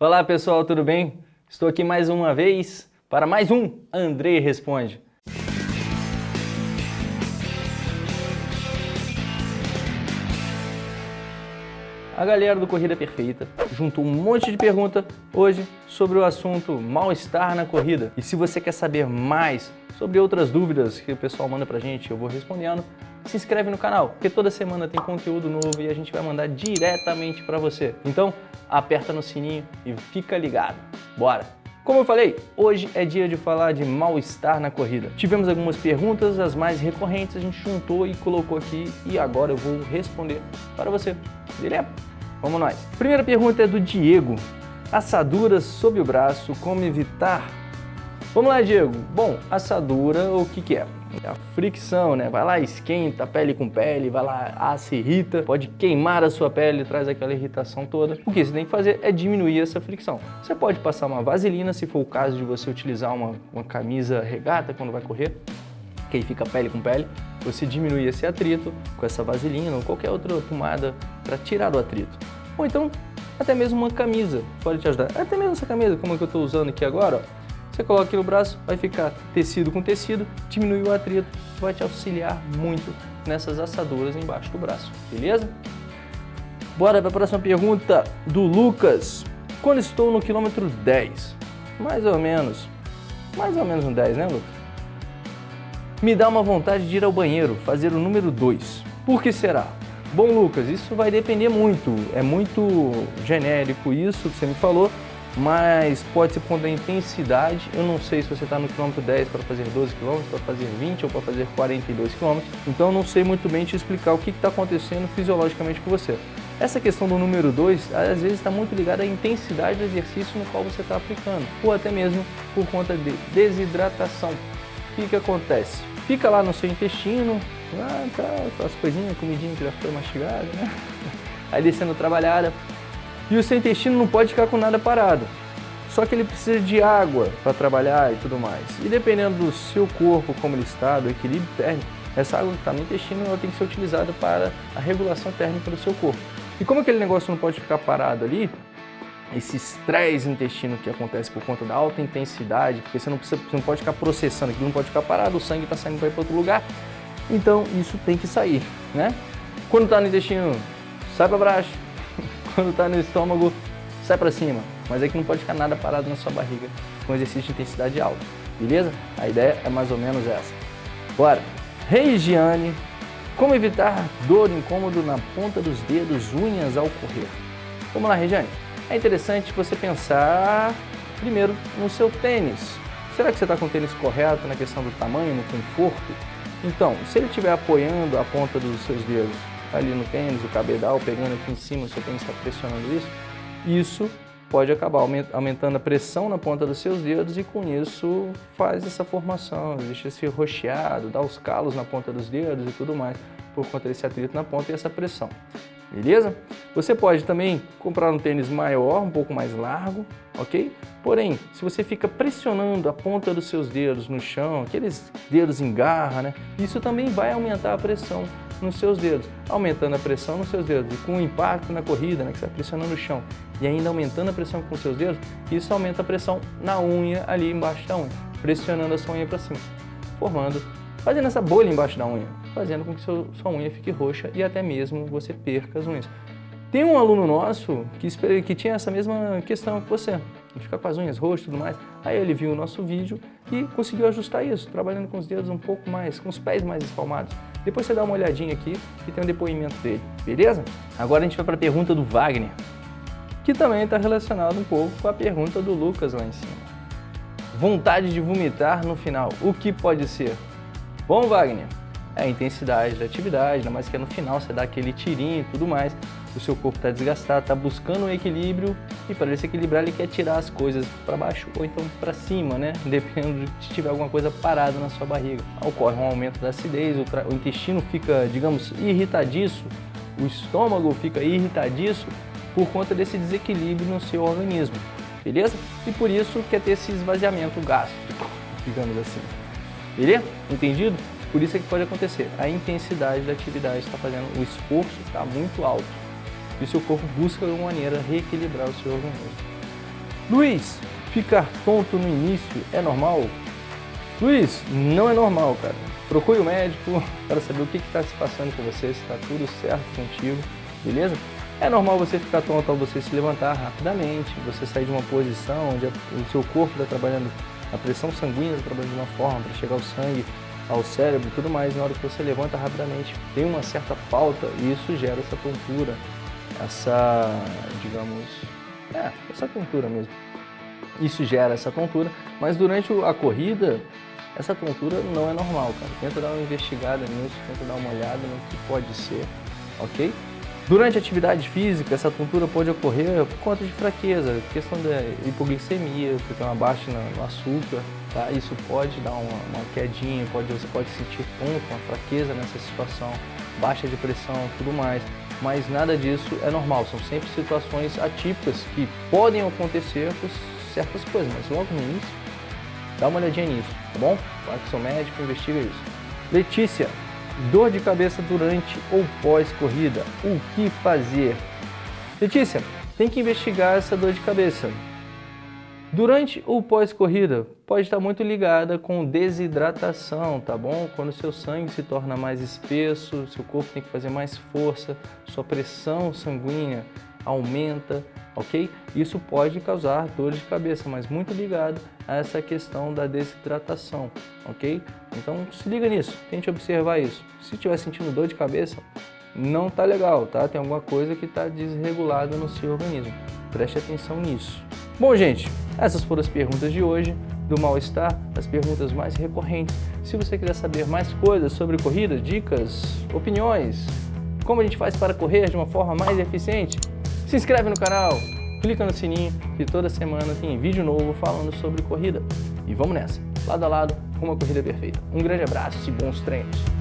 Olá pessoal, tudo bem? Estou aqui mais uma vez para mais um Andrei Responde. A galera do Corrida Perfeita juntou um monte de pergunta hoje sobre o assunto mal-estar na corrida. E se você quer saber mais sobre outras dúvidas que o pessoal manda pra gente, eu vou respondendo, se inscreve no canal, porque toda semana tem conteúdo novo e a gente vai mandar diretamente para você. Então, aperta no sininho e fica ligado. Bora! Como eu falei, hoje é dia de falar de mal-estar na corrida. Tivemos algumas perguntas, as mais recorrentes a gente juntou e colocou aqui e agora eu vou responder para você. Beleza? Vamos nós. Primeira pergunta é do Diego. Assaduras sob o braço, como evitar? Vamos lá, Diego. Bom, assadura, o que que é? É a fricção, né? Vai lá, esquenta pele com pele, vai lá, assa, irrita, pode queimar a sua pele, traz aquela irritação toda. O que você tem que fazer é diminuir essa fricção. Você pode passar uma vaselina, se for o caso de você utilizar uma, uma camisa regata quando vai correr, que aí fica pele com pele, você diminui esse atrito com essa vaselina ou qualquer outra pomada para tirar o atrito. Ou então, até mesmo uma camisa pode te ajudar. Até mesmo essa camisa, como é que eu estou usando aqui agora, ó, você coloca aqui no braço, vai ficar tecido com tecido, diminui o atrito, vai te auxiliar muito nessas assaduras embaixo do braço, beleza? Bora para a próxima pergunta do Lucas. Quando estou no quilômetro 10, mais ou menos, mais ou menos um 10, né Lucas? Me dá uma vontade de ir ao banheiro, fazer o número 2. Por que será? Bom, Lucas, isso vai depender muito, é muito genérico isso que você me falou, mas pode ser por conta da intensidade. Eu não sei se você está no quilômetro 10 para fazer 12 km, para fazer 20 ou para fazer 42 km, então não sei muito bem te explicar o que está acontecendo fisiologicamente com você. Essa questão do número 2, às vezes está muito ligada à intensidade do exercício no qual você está aplicando, ou até mesmo por conta de desidratação. O que, que acontece? Fica lá no seu intestino, ah, tá, aquelas coisinhas, comidinha que já foi mastigada, né? Aí descendo trabalhada, e o seu intestino não pode ficar com nada parado. Só que ele precisa de água para trabalhar e tudo mais. E dependendo do seu corpo, como ele está, do equilíbrio térmico, essa água que está no intestino ela tem que ser utilizada para a regulação térmica do seu corpo. E como aquele negócio não pode ficar parado ali, esse estresse intestino que acontece por conta da alta intensidade, porque você não, precisa, você não pode ficar processando, aquilo não pode ficar parado, o sangue está saindo para ir para outro lugar, então isso tem que sair, né? Quando está no intestino, sai para baixo, quando está no estômago, sai para cima. Mas é que não pode ficar nada parado na sua barriga com exercício de intensidade alta, beleza? A ideia é mais ou menos essa. Bora! Regiane, como evitar dor, incômodo na ponta dos dedos, unhas ao correr? Vamos lá, Regiane. É interessante você pensar primeiro no seu tênis. Será que você está com o tênis correto na questão do tamanho, no conforto? Então, se ele estiver apoiando a ponta dos seus dedos ali no tênis, o cabedal pegando aqui em cima, o seu tênis está pressionando isso, isso pode acabar aumentando a pressão na ponta dos seus dedos e com isso faz essa formação, deixa esse rocheado, dá os calos na ponta dos dedos e tudo mais, por conta desse atrito na ponta e essa pressão. Beleza? Você pode também comprar um tênis maior, um pouco mais largo, ok? Porém, se você fica pressionando a ponta dos seus dedos no chão, aqueles dedos em garra, né? Isso também vai aumentar a pressão nos seus dedos, aumentando a pressão nos seus dedos. E com o impacto na corrida, né, que você está pressionando o chão, e ainda aumentando a pressão com os seus dedos, isso aumenta a pressão na unha ali embaixo da unha, pressionando a sua unha para cima, formando, fazendo essa bolha embaixo da unha, fazendo com que seu, sua unha fique roxa e até mesmo você perca as unhas. Tem um aluno nosso que, que tinha essa mesma questão que você, ficar com as unhas roxas e tudo mais. Aí ele viu o nosso vídeo e conseguiu ajustar isso, trabalhando com os dedos um pouco mais, com os pés mais espalmados. Depois você dá uma olhadinha aqui e tem um depoimento dele, beleza? Agora a gente vai para a pergunta do Wagner, que também está relacionado um pouco com a pergunta do Lucas lá em cima. Vontade de vomitar no final, o que pode ser? Bom, Wagner, é a intensidade da atividade, ainda mais que é no final você dá aquele tirinho e tudo mais, o seu corpo está desgastado, está buscando um equilíbrio e para ele se equilibrar ele quer tirar as coisas para baixo ou então para cima, né? Dependendo de se tiver alguma coisa parada na sua barriga. Ocorre um aumento da acidez, o, o intestino fica, digamos, irritadiço, o estômago fica irritadiço por conta desse desequilíbrio no seu organismo, beleza? E por isso quer ter esse esvaziamento gástrico, digamos assim. Beleza? Entendido? Por isso é que pode acontecer. A intensidade da atividade está fazendo, o esforço está muito alto. E o seu corpo busca de alguma maneira reequilibrar o seu organismo. Luiz, ficar tonto no início é normal? Luiz, não é normal, cara. Procure o médico para saber o que está se passando com você, se está tudo certo contigo, beleza? É normal você ficar tonto ao você se levantar rapidamente, você sair de uma posição onde o seu corpo está trabalhando, a pressão sanguínea está trabalhando de uma forma para chegar o sangue ao cérebro e tudo mais, na hora que você levanta rapidamente, tem uma certa falta e isso gera essa tontura, essa, digamos, é, essa tontura mesmo. Isso gera essa tontura, mas durante a corrida, essa tontura não é normal, cara. Tenta dar uma investigada nisso, tenta dar uma olhada no que pode ser, ok? Durante a atividade física, essa tontura pode ocorrer por conta de fraqueza, questão da hipoglicemia, porque tem uma baixa no açúcar, tá? Isso pode dar uma, uma quedinha, pode, você pode sentir tonto, uma fraqueza nessa situação, baixa de pressão, tudo mais. Mas nada disso é normal, são sempre situações atípicas que podem acontecer por certas coisas, mas logo no início, dá uma olhadinha nisso, tá bom? Fala com seu médico, investiga isso. Letícia, Dor de cabeça durante ou pós-corrida. O que fazer? Letícia, tem que investigar essa dor de cabeça. Durante ou pós-corrida, pode estar muito ligada com desidratação, tá bom? Quando seu sangue se torna mais espesso, seu corpo tem que fazer mais força, sua pressão sanguínea aumenta, ok? Isso pode causar dor de cabeça, mas muito ligado a essa questão da desidratação, ok? Então se liga nisso, tente observar isso. Se estiver sentindo dor de cabeça, não tá legal, tá? Tem alguma coisa que está desregulada no seu organismo. Preste atenção nisso. Bom, gente, essas foram as perguntas de hoje do mal-estar, as perguntas mais recorrentes. Se você quiser saber mais coisas sobre corrida, dicas, opiniões, como a gente faz para correr de uma forma mais eficiente, se inscreve no canal, clica no sininho que toda semana tem vídeo novo falando sobre corrida. E vamos nessa, lado a lado, com uma corrida perfeita. Um grande abraço e bons treinos!